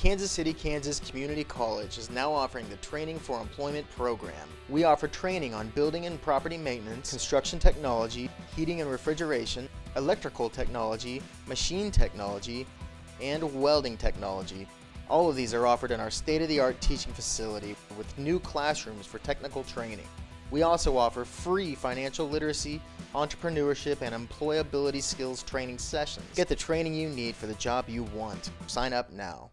Kansas City, Kansas Community College is now offering the Training for Employment program. We offer training on building and property maintenance, construction technology, heating and refrigeration, electrical technology, machine technology, and welding technology. All of these are offered in our state-of-the-art teaching facility with new classrooms for technical training. We also offer free financial literacy, entrepreneurship, and employability skills training sessions. Get the training you need for the job you want. Sign up now.